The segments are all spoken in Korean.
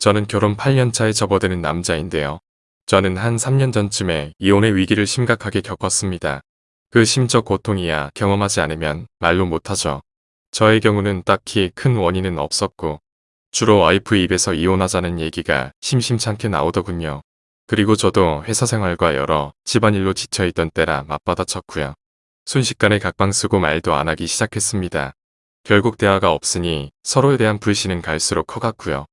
저는 결혼 8년 차에 접어드는 남자인데요. 저는 한 3년 전쯤에 이혼의 위기를 심각하게 겪었습니다. 그 심적 고통이야 경험하지 않으면 말로 못하죠. 저의 경우는 딱히 큰 원인은 없었고 주로 와이프 입에서 이혼하자는 얘기가 심심찮게 나오더군요. 그리고 저도 회사 생활과 여러 집안일로 지쳐있던 때라 맞받아쳤고요. 순식간에 각방 쓰고 말도 안 하기 시작했습니다. 결국 대화가 없으니 서로에 대한 불신은 갈수록 커갔고요.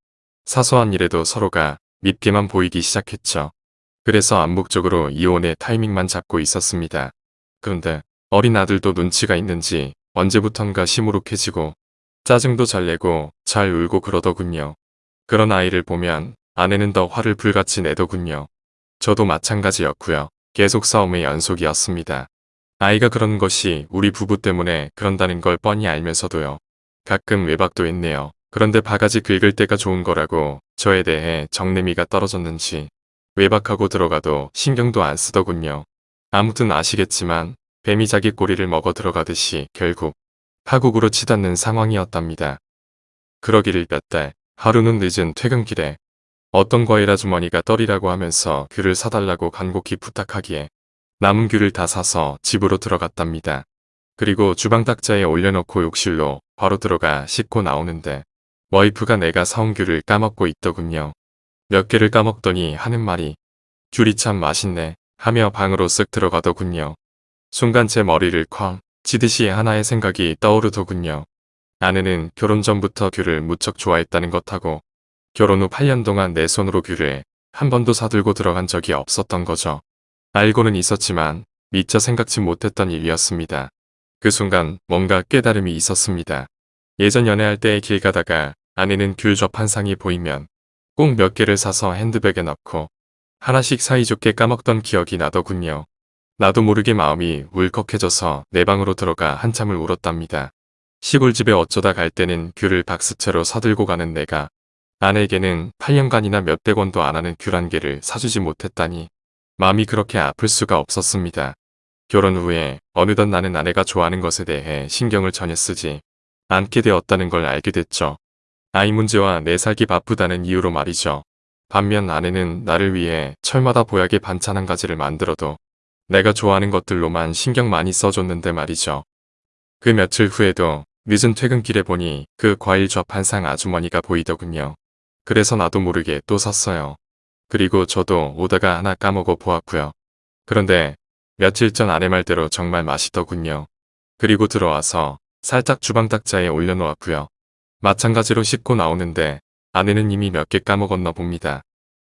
사소한 일에도 서로가 밉게만 보이기 시작했죠. 그래서 암묵적으로 이혼의 타이밍만 잡고 있었습니다. 그런데 어린 아들도 눈치가 있는지 언제부턴가 시무룩해지고 짜증도 잘 내고 잘 울고 그러더군요. 그런 아이를 보면 아내는 더 화를 불같이 내더군요. 저도 마찬가지였고요. 계속 싸움의 연속이었습니다. 아이가 그런 것이 우리 부부 때문에 그런다는 걸 뻔히 알면서도요. 가끔 외박도 했네요. 그런데 바가지 긁을 때가 좋은 거라고 저에 대해 정내미가 떨어졌는지 외박하고 들어가도 신경도 안 쓰더군요. 아무튼 아시겠지만 뱀이 자기 꼬리를 먹어 들어가듯이 결국 파국으로 치닫는 상황이었답니다. 그러기를 몇 달, 하루는 늦은 퇴근길에 어떤 과일 아주머니가 떨이라고 하면서 귤을 사달라고 간곡히 부탁하기에 남은 귤을 다 사서 집으로 들어갔답니다. 그리고 주방 탁자에 올려놓고 욕실로 바로 들어가 씻고 나오는데 와이프가 내가 사온 귤을 까먹고 있더군요. 몇 개를 까먹더니 하는 말이 귤이 참 맛있네 하며 방으로 쓱 들어가더군요. 순간 제 머리를 쾅 치듯이 하나의 생각이 떠오르더군요. 아내는 결혼 전부터 귤을 무척 좋아했다는 것하고 결혼 후 8년 동안 내 손으로 귤을 한 번도 사들고 들어간 적이 없었던 거죠. 알고는 있었지만 미처 생각지 못했던 일이었습니다. 그 순간 뭔가 깨달음이 있었습니다. 예전 연애할 때 길 가다가 아내는 귤접 한 상이 보이면 꼭 몇 개를 사서 핸드백에 넣고 하나씩 사이좋게 까먹던 기억이 나더군요. 나도 모르게 마음이 울컥해져서 내 방으로 들어가 한참을 울었답니다. 시골집에 어쩌다 갈 때는 귤을 박스채로 사들고 가는 내가 아내에게는 8년간이나 몇백 원도 안 하는 귤 한 개를 사주지 못했다니 마음이 그렇게 아플 수가 없었습니다. 결혼 후에 어느덧 나는 아내가 좋아하는 것에 대해 신경을 전혀 쓰지 않게 되었다는 걸 알게 됐죠. 아이 문제와 내 살기 바쁘다는 이유로 말이죠. 반면 아내는 나를 위해 철마다 보약의 반찬 한 가지를 만들어도 내가 좋아하는 것들로만 신경 많이 써줬는데 말이죠. 그 며칠 후에도 늦은 퇴근길에 보니 그 과일 접한상 아주머니가 보이더군요. 그래서 나도 모르게 또 샀어요. 그리고 저도 오다가 하나 까먹어 보았고요. 그런데 며칠 전 아내 말대로 정말 맛있더군요. 그리고 들어와서 살짝 주방 탁자에 올려놓았고요. 마찬가지로 씻고 나오는데 아내는 이미 몇 개 까먹었나 봅니다.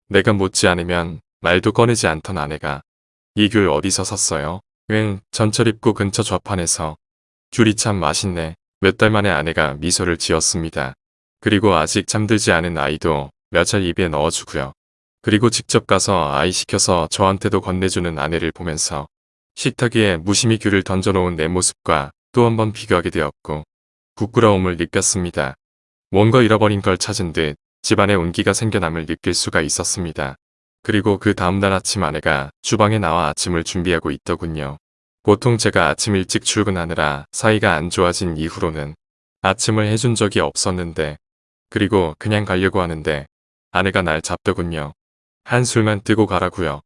내가 묻지 않으면 말도 꺼내지 않던 아내가 이귤 어디서 샀어요? 응, 전철 입구 근처 좌판에서. 귤이 참 맛있네. 몇 달 만에 아내가 미소를 지었습니다. 그리고 아직 잠들지 않은 아이도 몇 알 입에 넣어주고요. 그리고 직접 가서 아이 시켜서 저한테도 건네주는 아내를 보면서 식탁 위에 무심히 귤을 던져놓은 내 모습과 또 한 번 비교하게 되었고 부끄러움을 느꼈습니다. 뭔가 잃어버린 걸 찾은 듯 집안에 온기가 생겨남을 느낄 수가 있었습니다. 그리고 그 다음날 아침 아내가 주방에 나와 아침을 준비하고 있더군요. 보통 제가 아침 일찍 출근하느라 사이가 안 좋아진 이후로는 아침을 해준 적이 없었는데 그리고 그냥 가려고 하는데 아내가 날 잡더군요. 한술만 뜨고 가라고요.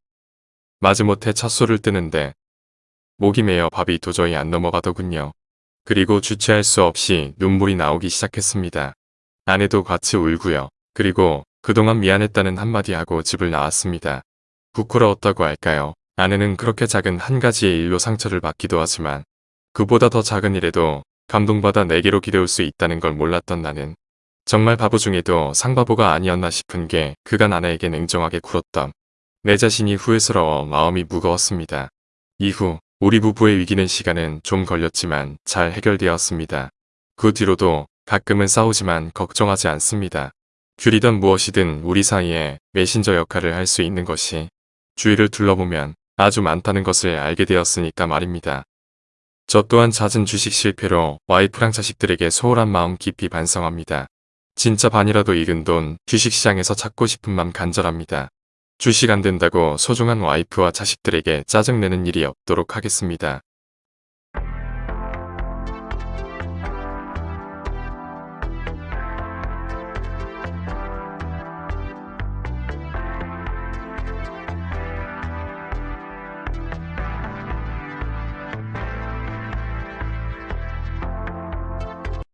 마지못해 찻술을 뜨는데 목이 메어 밥이 도저히 안 넘어가더군요. 그리고 주체할 수 없이 눈물이 나오기 시작했습니다. 아내도 같이 울고요. 그리고 그동안 미안했다는 한마디 하고 집을 나왔습니다. 부끄러웠다고 할까요? 아내는 그렇게 작은 한 가지의 일로 상처를 받기도 하지만 그보다 더 작은 일에도 감동받아 내게로 기대올 수 있다는 걸 몰랐던 나는 정말 바보 중에도 상바보가 아니었나 싶은 게 그간 아내에게 냉정하게 굴었던 내 자신이 후회스러워 마음이 무거웠습니다. 이후 우리 부부의 위기는 시간은 좀 걸렸지만 잘 해결되었습니다. 그 뒤로도 가끔은 싸우지만 걱정하지 않습니다. 귤이든 무엇이든 우리 사이에 메신저 역할을 할 수 있는 것이 주위를 둘러보면 아주 많다는 것을 알게 되었으니까 말입니다. 저 또한 잦은 주식 실패로 와이프랑 자식들에게 소홀한 마음 깊이 반성합니다. 진짜 반이라도 익은 돈 주식시장에서 찾고 싶은 맘 간절합니다. 주식 안 된다고 소중한 와이프와 자식들에게 짜증내는 일이 없도록 하겠습니다.